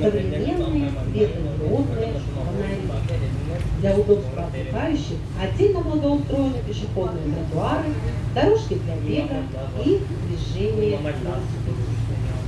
современные светодиодные фонари. Для удобства отдыхающих отдельно благоустроены пешеходные тротуары, дорожки для бега и движения велосипедистов.